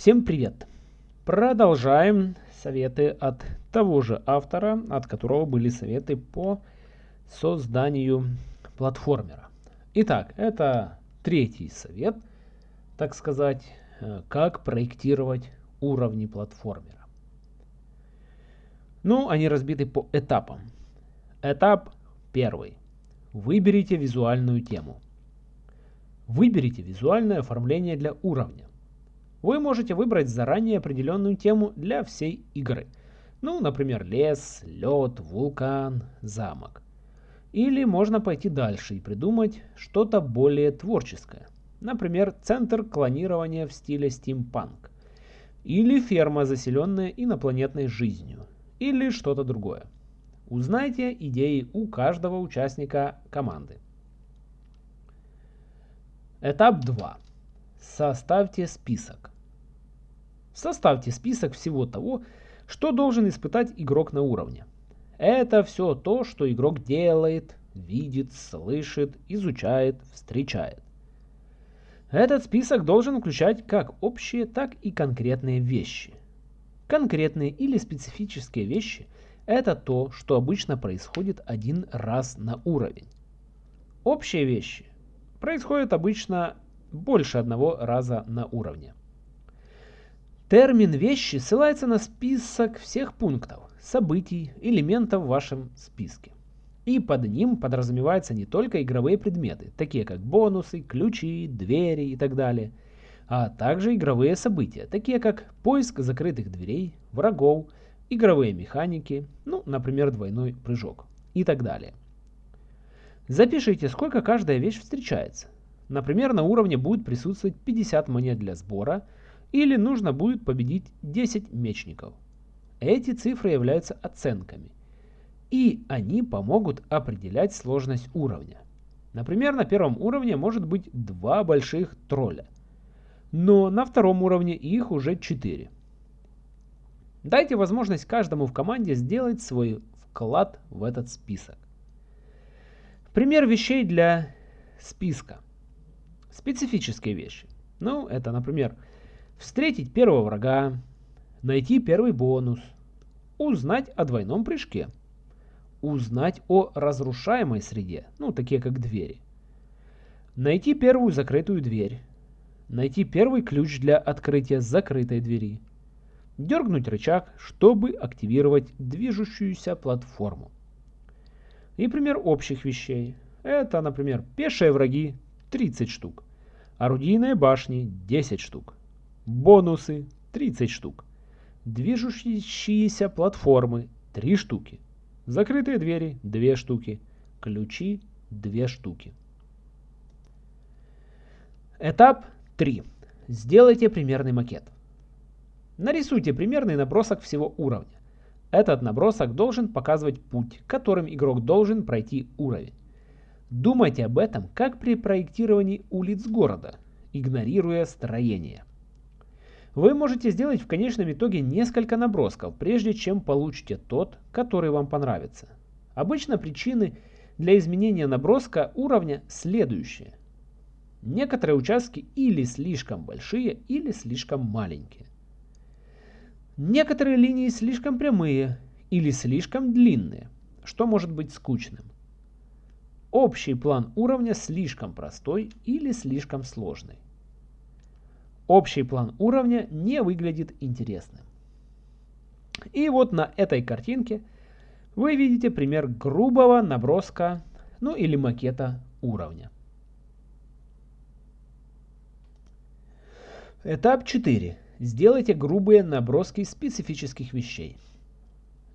Всем привет! Продолжаем советы от того же автора, от которого были советы по созданию платформера. Итак, это третий совет, так сказать, э, как проектировать уровни платформера. Ну, они разбиты по этапам. Этап первый. Выберите визуальную тему. Выберите визуальное оформление для уровня. Вы можете выбрать заранее определенную тему для всей игры. Ну, например, лес, лед, вулкан, замок. Или можно пойти дальше и придумать что-то более творческое. Например, центр клонирования в стиле стимпанк. Или ферма, заселенная инопланетной жизнью. Или что-то другое. Узнайте идеи у каждого участника команды. Этап 2. Составьте список. Составьте список всего того, что должен испытать игрок на уровне. Это все то, что игрок делает, видит, слышит, изучает, встречает. Этот список должен включать как общие, так и конкретные вещи. Конкретные или специфические вещи – это то, что обычно происходит один раз на уровень. Общие вещи происходят обычно больше одного раза на уровне. Термин «вещи» ссылается на список всех пунктов, событий, элементов в вашем списке. И под ним подразумеваются не только игровые предметы, такие как бонусы, ключи, двери и так далее, а также игровые события, такие как поиск закрытых дверей, врагов, игровые механики, ну, например, двойной прыжок и так далее. Запишите, сколько каждая вещь встречается. Например, на уровне будет присутствовать 50 монет для сбора – или нужно будет победить 10 мечников. Эти цифры являются оценками, и они помогут определять сложность уровня. Например, на первом уровне может быть два больших тролля, но на втором уровне их уже 4. Дайте возможность каждому в команде сделать свой вклад в этот список. Пример вещей для списка. Специфические вещи. Ну, это, например, встретить первого врага, найти первый бонус, узнать о двойном прыжке, узнать о разрушаемой среде, ну, такие как двери, найти первую закрытую дверь, найти первый ключ для открытия закрытой двери, дергнуть рычаг, чтобы активировать движущуюся платформу. И пример общих вещей. Это, например, пешие враги 30 штук, орудийные башни 10 штук, Бонусы 30 штук. Движущиеся платформы 3 штуки. Закрытые двери 2 штуки. Ключи 2 штуки. Этап 3. Сделайте примерный макет. Нарисуйте примерный набросок всего уровня. Этот набросок должен показывать путь, которым игрок должен пройти уровень. Думайте об этом, как при проектировании улиц города, игнорируя строение. Вы можете сделать в конечном итоге несколько набросков, прежде чем получите тот, который вам понравится. Обычно причины для изменения наброска уровня следующие. Некоторые участки или слишком большие, или слишком маленькие. Некоторые линии слишком прямые или слишком длинные, что может быть скучным. Общий план уровня слишком простой или слишком сложный общий план уровня не выглядит интересным. И вот на этой картинке вы видите пример грубого наброска, ну или макета уровня. Этап 4. Сделайте грубые наброски специфических вещей.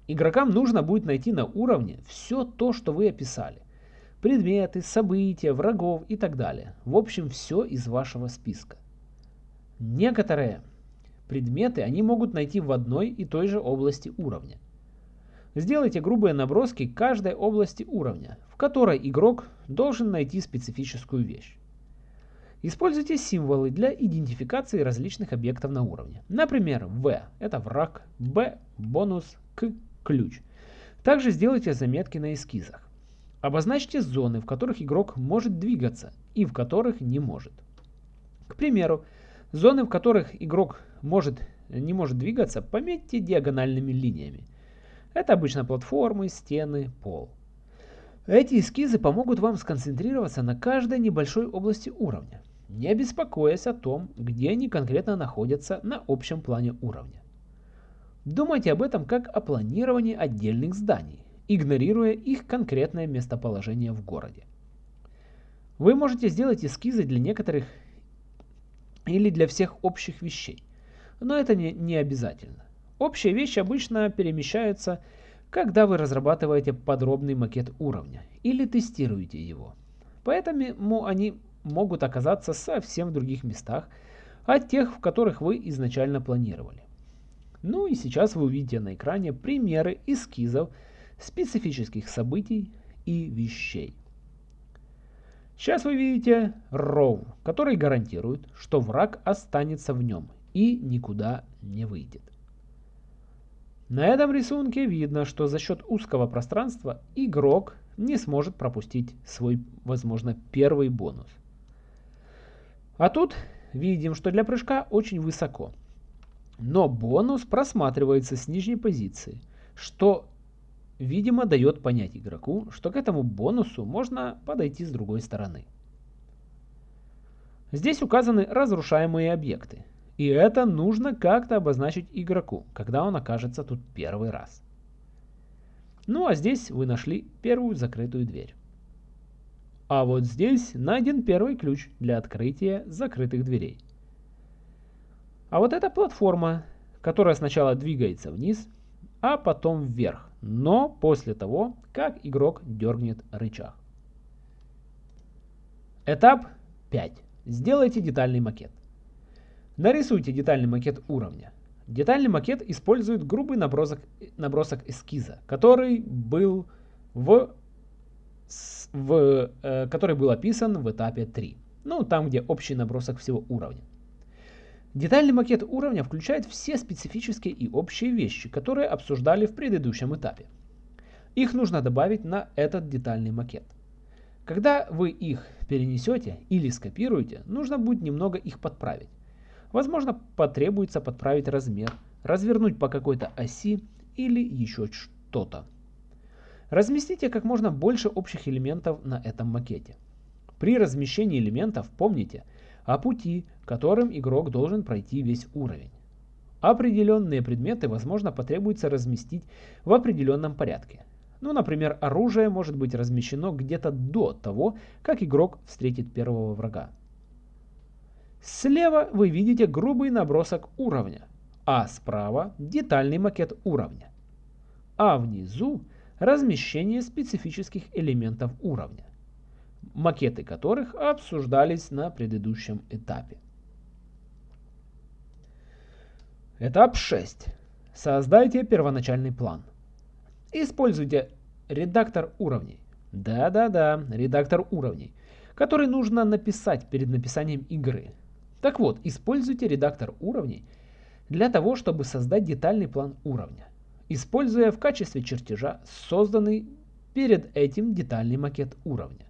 Игрокам нужно будет найти на уровне все то, что вы описали. Предметы, события, врагов и так далее. В общем, все из вашего списка. Некоторые предметы они могут найти в одной и той же области уровня. Сделайте грубые наброски каждой области уровня, в которой игрок должен найти специфическую вещь. Используйте символы для идентификации различных объектов на уровне. Например, В – это враг, Б – бонус, К – ключ. Также сделайте заметки на эскизах. Обозначьте зоны, в которых игрок может двигаться и в которых не может. К примеру, Зоны, в которых игрок может, не может двигаться, пометьте диагональными линиями. Это обычно платформы, стены, пол. Эти эскизы помогут вам сконцентрироваться на каждой небольшой области уровня, не беспокоясь о том, где они конкретно находятся на общем плане уровня. Думайте об этом как о планировании отдельных зданий, игнорируя их конкретное местоположение в городе. Вы можете сделать эскизы для некоторых или для всех общих вещей, но это не, не обязательно. Общие вещи обычно перемещаются, когда вы разрабатываете подробный макет уровня или тестируете его. Поэтому они могут оказаться совсем в других местах от тех, в которых вы изначально планировали. Ну и сейчас вы увидите на экране примеры эскизов специфических событий и вещей. Сейчас вы видите ров, который гарантирует, что враг останется в нем и никуда не выйдет. На этом рисунке видно, что за счет узкого пространства игрок не сможет пропустить свой, возможно, первый бонус. А тут видим, что для прыжка очень высоко – но бонус просматривается с нижней позиции, что, видимо, дает понять игроку, что к этому бонусу можно подойти с другой стороны. Здесь указаны разрушаемые объекты, и это нужно как-то обозначить игроку, когда он окажется тут первый раз. Ну а здесь вы нашли первую закрытую дверь. А вот здесь найден первый ключ для открытия закрытых дверей. А вот эта платформа, которая сначала двигается вниз, а потом вверх, но после того, как игрок дергнет рычаг. Этап 5. Сделайте детальный макет. Нарисуйте детальный макет уровня. Детальный макет использует грубый набросок, набросок эскиза, который был, в, в, э, который был описан в этапе 3. Ну, там, где общий набросок всего уровня. Детальный макет уровня включает все специфические и общие вещи, которые обсуждали в предыдущем этапе. Их нужно добавить на этот детальный макет. Когда вы их перенесете или скопируете, нужно будет немного их подправить. Возможно, потребуется подправить размер, развернуть по какой-то оси или еще что-то. Разместите как можно больше общих элементов на этом макете. При размещении элементов помните о пути, которым игрок должен пройти весь уровень. Определенные предметы, возможно, потребуется разместить в определенном порядке. Ну, например, оружие может быть размещено где-то до того, как игрок встретит первого врага. Слева вы видите грубый набросок уровня, а справа детальный макет уровня. А внизу размещение специфических элементов уровня, макеты которых обсуждались на предыдущем этапе. Этап 6. Создайте первоначальный план. Используйте редактор уровней. Да-да-да, редактор уровней, который нужно написать перед написанием игры. Так вот, используйте редактор уровней для того, чтобы создать детальный план уровня, используя в качестве чертежа созданный перед этим детальный макет уровня.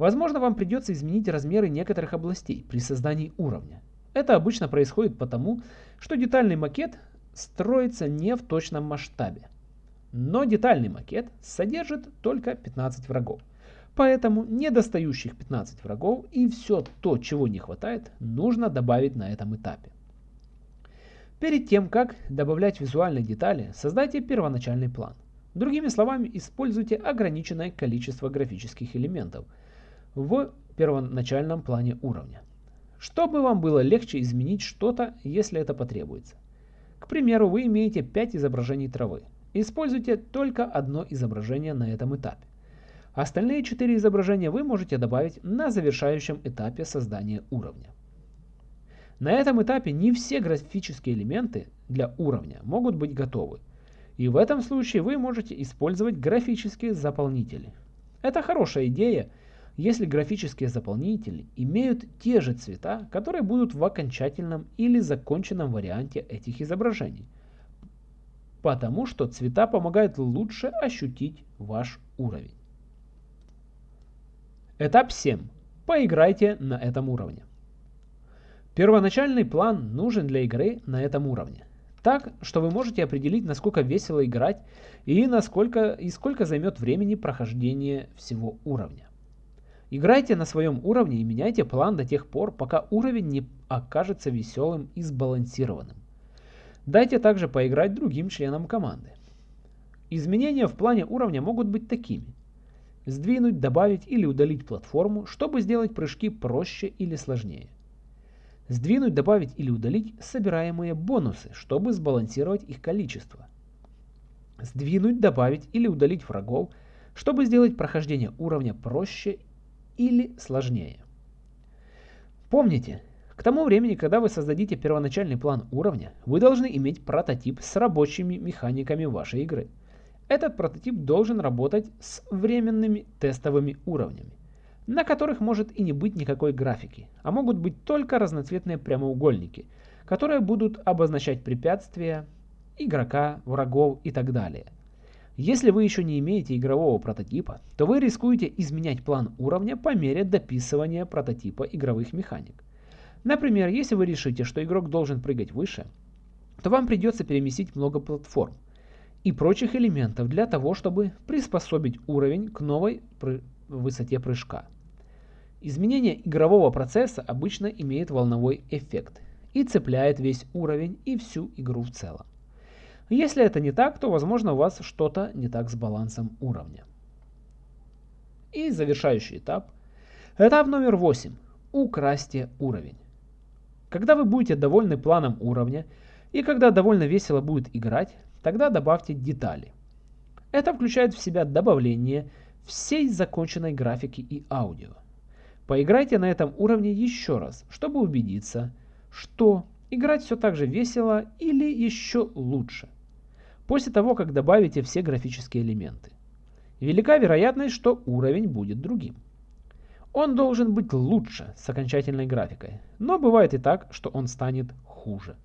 Возможно, вам придется изменить размеры некоторых областей при создании уровня. Это обычно происходит потому, что детальный макет строится не в точном масштабе. Но детальный макет содержит только 15 врагов. Поэтому недостающих 15 врагов и все то, чего не хватает, нужно добавить на этом этапе. Перед тем, как добавлять визуальные детали, создайте первоначальный план. Другими словами, используйте ограниченное количество графических элементов в первоначальном плане уровня чтобы вам было легче изменить что-то, если это потребуется. К примеру, вы имеете 5 изображений травы. Используйте только одно изображение на этом этапе. Остальные 4 изображения вы можете добавить на завершающем этапе создания уровня. На этом этапе не все графические элементы для уровня могут быть готовы. И в этом случае вы можете использовать графические заполнители. Это хорошая идея, если графические заполнители имеют те же цвета, которые будут в окончательном или законченном варианте этих изображений. Потому что цвета помогают лучше ощутить ваш уровень. Этап 7. Поиграйте на этом уровне. Первоначальный план нужен для игры на этом уровне. Так, что вы можете определить, насколько весело играть и, насколько, и сколько займет времени прохождение всего уровня. Играйте на своем уровне и меняйте план до тех пор, пока уровень не окажется веселым и сбалансированным. Дайте также поиграть другим членам команды. Изменения в плане уровня могут быть такими. Сдвинуть, добавить или удалить платформу, чтобы сделать прыжки проще или сложнее. Сдвинуть, добавить или удалить собираемые бонусы, чтобы сбалансировать их количество. Сдвинуть, добавить или удалить врагов, чтобы сделать прохождение уровня проще или сложнее. Помните, к тому времени, когда вы создадите первоначальный план уровня, вы должны иметь прототип с рабочими механиками вашей игры. Этот прототип должен работать с временными тестовыми уровнями, на которых может и не быть никакой графики, а могут быть только разноцветные прямоугольники, которые будут обозначать препятствия, игрока, врагов и так далее – если вы еще не имеете игрового прототипа, то вы рискуете изменять план уровня по мере дописывания прототипа игровых механик. Например, если вы решите, что игрок должен прыгать выше, то вам придется переместить много платформ и прочих элементов для того, чтобы приспособить уровень к новой высоте прыжка. Изменение игрового процесса обычно имеет волновой эффект и цепляет весь уровень и всю игру в целом. Если это не так, то возможно у вас что-то не так с балансом уровня. И завершающий этап. Этап номер 8. Украсьте уровень. Когда вы будете довольны планом уровня и когда довольно весело будет играть, тогда добавьте детали. Это включает в себя добавление всей законченной графики и аудио. Поиграйте на этом уровне еще раз, чтобы убедиться, что играть все так же весело или еще лучше – после того, как добавите все графические элементы. Велика вероятность, что уровень будет другим. Он должен быть лучше с окончательной графикой, но бывает и так, что он станет хуже.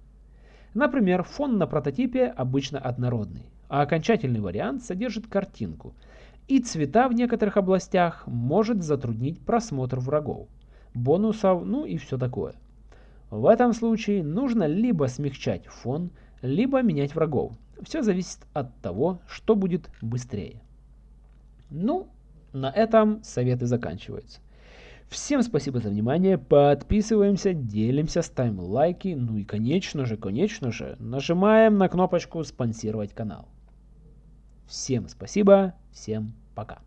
Например, фон на прототипе обычно однородный, а окончательный вариант содержит картинку, и цвета в некоторых областях может затруднить просмотр врагов, бонусов, ну и все такое. В этом случае нужно либо смягчать фон, либо менять врагов, все зависит от того, что будет быстрее. Ну, на этом советы заканчиваются. Всем спасибо за внимание, подписываемся, делимся, ставим лайки, ну и конечно же, конечно же, нажимаем на кнопочку спонсировать канал. Всем спасибо, всем пока.